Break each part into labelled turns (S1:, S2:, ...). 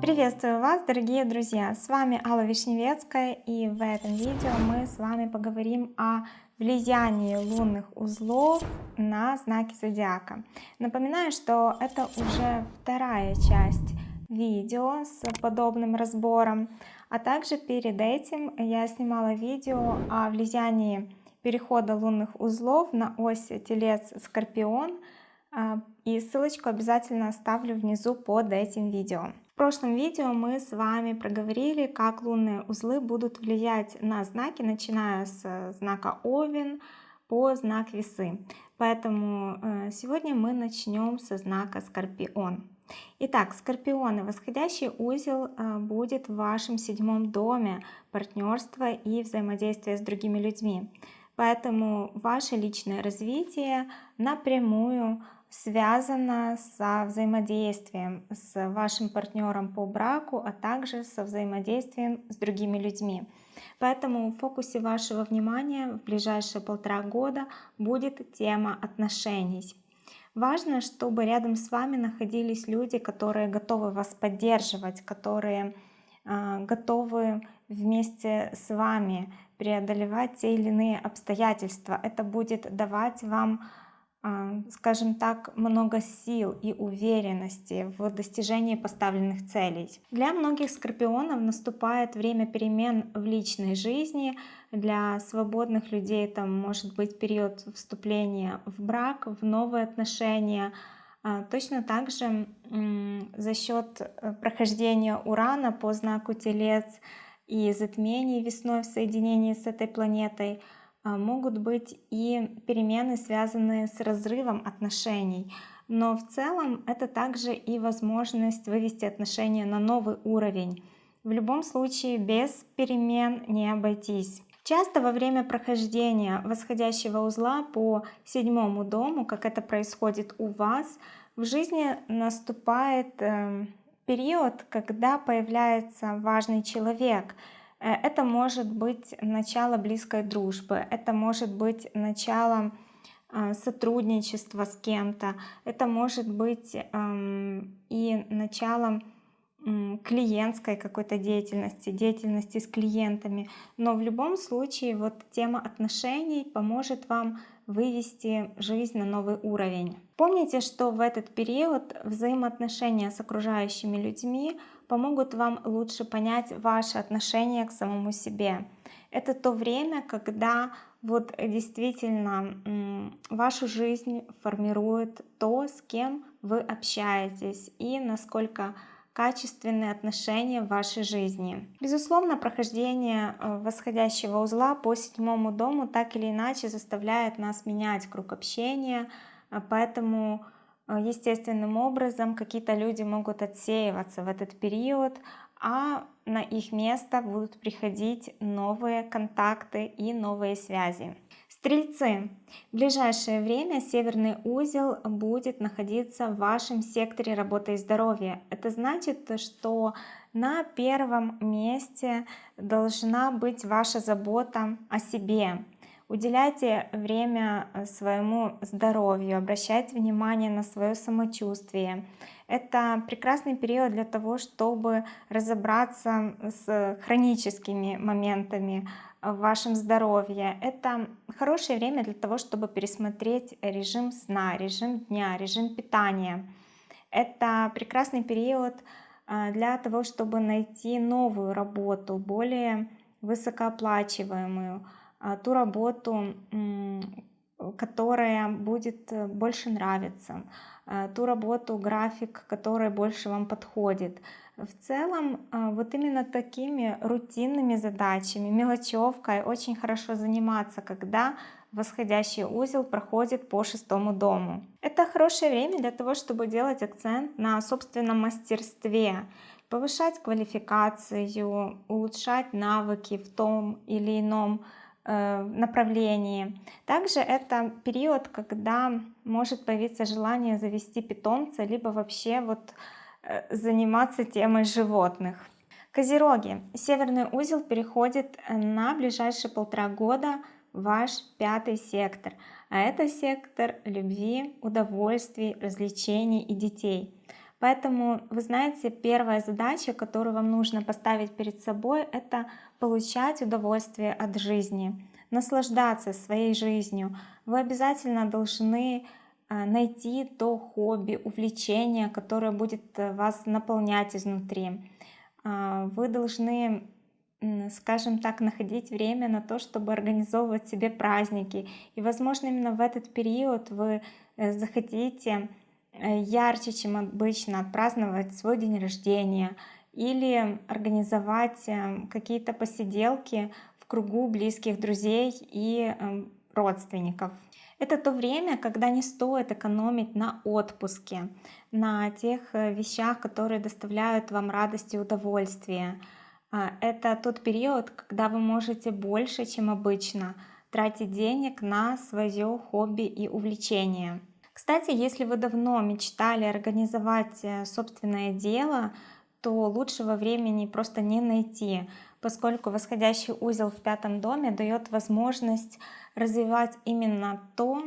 S1: Приветствую вас, дорогие друзья! С вами Алла Вишневецкая и в этом видео мы с вами поговорим о влиянии лунных узлов на знаки зодиака. Напоминаю, что это уже вторая часть видео с подобным разбором, а также перед этим я снимала видео о влиянии перехода лунных узлов на ось Телец-Скорпион, а, и ссылочку обязательно оставлю внизу под этим видео. В прошлом видео мы с вами проговорили, как лунные узлы будут влиять на знаки, начиная с знака Овен по знак Весы. Поэтому э, сегодня мы начнем со знака Скорпион. Итак, Скорпионы, восходящий узел э, будет в вашем седьмом доме партнерства и взаимодействия с другими людьми. Поэтому ваше личное развитие напрямую связано со взаимодействием с вашим партнером по браку, а также со взаимодействием с другими людьми. Поэтому в фокусе вашего внимания в ближайшие полтора года будет тема отношений. Важно, чтобы рядом с вами находились люди, которые готовы вас поддерживать, которые э, готовы вместе с вами преодолевать те или иные обстоятельства. Это будет давать вам а, скажем так, много сил и уверенности в достижении поставленных целей. Для многих скорпионов наступает время перемен в личной жизни. Для свободных людей это может быть период вступления в брак, в новые отношения. А, точно так же за счет э, прохождения Урана по знаку Телец и затмений весной в соединении с этой планетой – а, могут быть и перемены, связанные с разрывом отношений. Но в целом это также и возможность вывести отношения на новый уровень. В любом случае без перемен не обойтись. Часто во время прохождения восходящего узла по седьмому дому, как это происходит у вас, в жизни наступает э, период, когда появляется важный человек — Э, это может быть начало близкой дружбы, это может быть начало а, сотрудничества с кем-то, это может быть и началом клиентской какой-то деятельности, деятельности с клиентами. Но в любом случае вот тема отношений поможет вам вывести жизнь на новый уровень. Помните, что в этот период взаимоотношения с окружающими людьми помогут вам лучше понять ваше отношение к самому себе. Это то время, когда вот действительно вашу жизнь формирует то, с кем вы общаетесь и насколько качественные отношения в вашей жизни. Безусловно, прохождение э, восходящего узла по седьмому дому так или иначе заставляет нас менять круг общения, э, поэтому э, естественным образом какие-то люди могут отсеиваться в этот период, а на их место будут приходить новые контакты и новые связи. Стрельцы, в ближайшее время северный узел будет находиться в вашем секторе работы и здоровья. Это значит, что на первом месте должна быть ваша забота о себе. Уделяйте время своему здоровью, обращайте внимание на свое самочувствие. Это прекрасный период для того, чтобы разобраться с хроническими моментами, в вашем здоровье. Это хорошее время для того, чтобы пересмотреть режим сна, режим дня, режим питания. Это прекрасный период а, для того, чтобы найти новую работу, более высокооплачиваемую, а, ту работу, которая будет больше нравиться, а, ту работу, график, который больше вам подходит. В целом, а, вот именно такими рутинными задачами, мелочевкой очень хорошо заниматься, когда восходящий узел проходит по шестому дому. Это хорошее время для того, чтобы делать акцент на собственном мастерстве, повышать квалификацию, улучшать навыки в том или ином э, направлении. Также это период, когда может появиться желание завести питомца, либо вообще вот заниматься темой животных. Козероги. Северный узел переходит на ближайшие полтора года ваш пятый сектор, а это сектор любви, удовольствий, развлечений и детей. Поэтому, вы знаете, первая задача, которую вам нужно поставить перед собой, это получать удовольствие от жизни, наслаждаться своей жизнью. Вы обязательно должны найти то хобби, увлечение, которое будет э, вас наполнять изнутри. А, вы должны скажем так, находить время на то, чтобы организовывать себе праздники. И, возможно, именно в этот период вы э, захотите э, ярче, чем обычно, отпраздновать свой день рождения или организовать какие-то посиделки в кругу близких друзей и родственников. Это то время, когда не стоит экономить на отпуске, на тех вещах, которые доставляют вам радость и удовольствие. А, это тот период, когда вы можете больше, чем обычно, тратить денег на свое хобби и увлечение. Кстати, если вы давно мечтали организовать э, собственное дело, то лучшего времени просто не найти, поскольку восходящий узел в пятом доме дает возможность развивать именно то,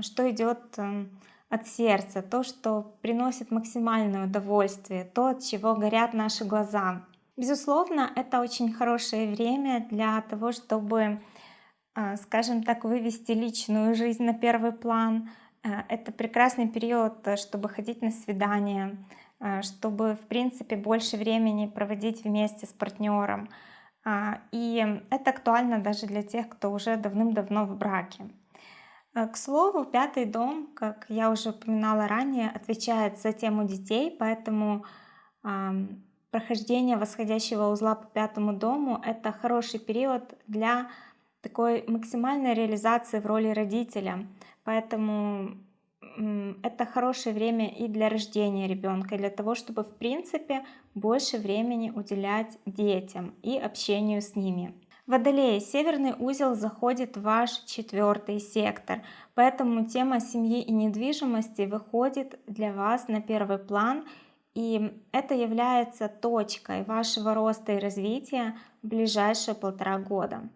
S1: что идет эм, от сердца, то, что приносит максимальное удовольствие, то, от чего горят наши глаза. Безусловно, это очень хорошее время для того, чтобы, а, скажем так, вывести личную жизнь на первый план. А, это прекрасный период, э, чтобы ходить на свидания, чтобы, в принципе, больше времени проводить вместе с партнером. И это актуально даже для тех, кто уже давным-давно в браке. К слову, пятый дом, как я уже упоминала ранее, отвечает за тему детей, поэтому прохождение восходящего узла по пятому дому — это хороший период для такой максимальной реализации в роли родителя. Поэтому это хорошее время и для рождения ребенка, и для того, чтобы в принципе больше времени уделять детям и общению с ними. Водолей, северный узел заходит в ваш четвертый сектор, поэтому тема семьи и недвижимости выходит для вас на первый план и это является точкой вашего роста и развития в ближайшие полтора года.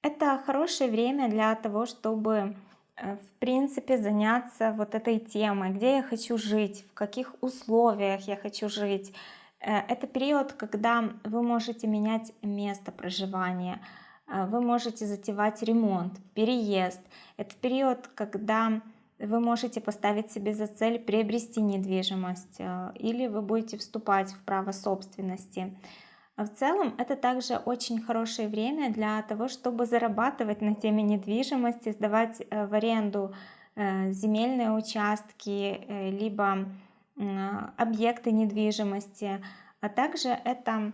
S1: Это хорошее время для того, чтобы в принципе заняться вот этой темой, где я хочу жить, в каких условиях я хочу жить. Э, это период, когда вы можете менять место проживания, э, вы можете затевать ремонт, переезд. Это период, когда вы можете поставить себе за цель приобрести недвижимость э, или вы будете вступать в право собственности. В целом это также очень хорошее время для того, чтобы зарабатывать на теме недвижимости, сдавать э, в аренду э, земельные участки, либо объекты недвижимости. А также это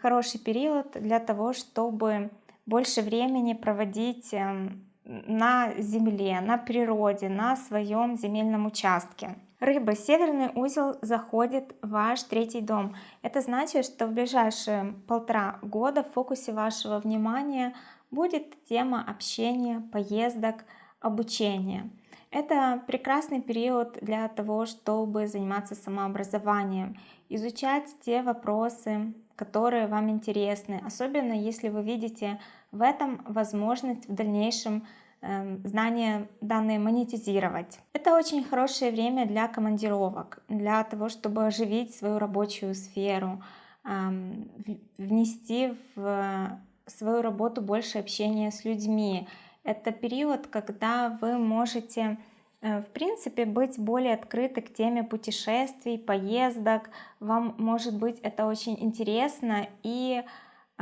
S1: хороший период для того, чтобы больше времени проводить эм, на земле, на природе, на своем земельном участке. Рыба, северный узел заходит в ваш третий дом. Это значит, что в ближайшие полтора года в фокусе вашего внимания будет тема общения, поездок, обучения. Это прекрасный период для того, чтобы заниматься самообразованием, изучать те вопросы, которые вам интересны, особенно если вы видите в этом возможность в дальнейшем знания данные монетизировать. Это очень хорошее время для командировок, для того, чтобы оживить свою рабочую сферу, эм, внести в свою работу больше общения с людьми. Это период, когда вы можете Э, в принципе, быть более открыты к теме путешествий, поездок. Вам, может быть, это очень интересно и а,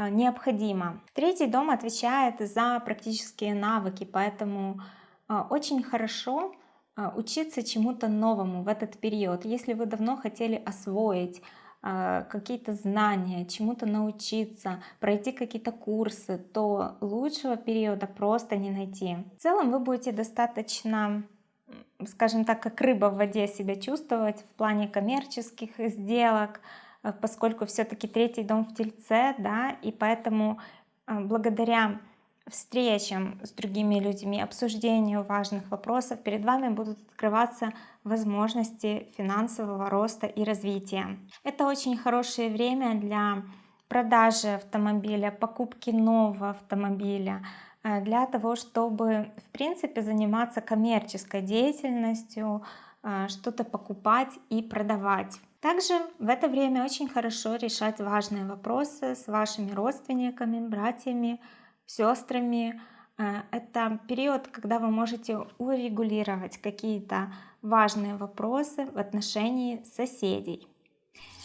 S1: необходимо. Третий дом отвечает за практические навыки, поэтому а, очень хорошо а, учиться чему-то новому в этот период. Если вы давно хотели освоить какие-то знания, чему-то научиться, пройти какие-то курсы, то лучшего периода просто не найти. В целом вы будете достаточно скажем так, как рыба в воде себя чувствовать в плане коммерческих сделок, поскольку все-таки третий дом в Тельце, да, и поэтому э, благодаря встречам с другими людьми, обсуждению важных вопросов, перед вами будут открываться возможности финансового роста и развития. Это очень хорошее время для продажи автомобиля, покупки нового автомобиля, э, для того, чтобы, в принципе, заниматься коммерческой деятельностью, что-то покупать и продавать. Также в это время очень хорошо решать важные вопросы с вашими родственниками, братьями, сестрами. Э, это период, когда вы можете урегулировать какие-то важные вопросы в отношении соседей.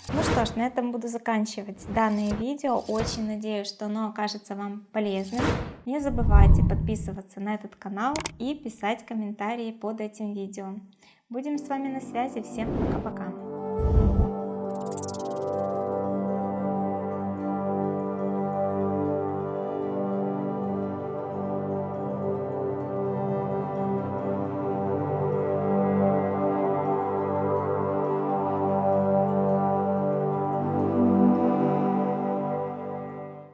S1: Ну что ж, на этом буду заканчивать данное видео. Очень надеюсь, что оно окажется вам полезным. Не забывайте подписываться на этот канал и писать комментарии под этим видео. Будем с вами на связи. Всем пока-пока.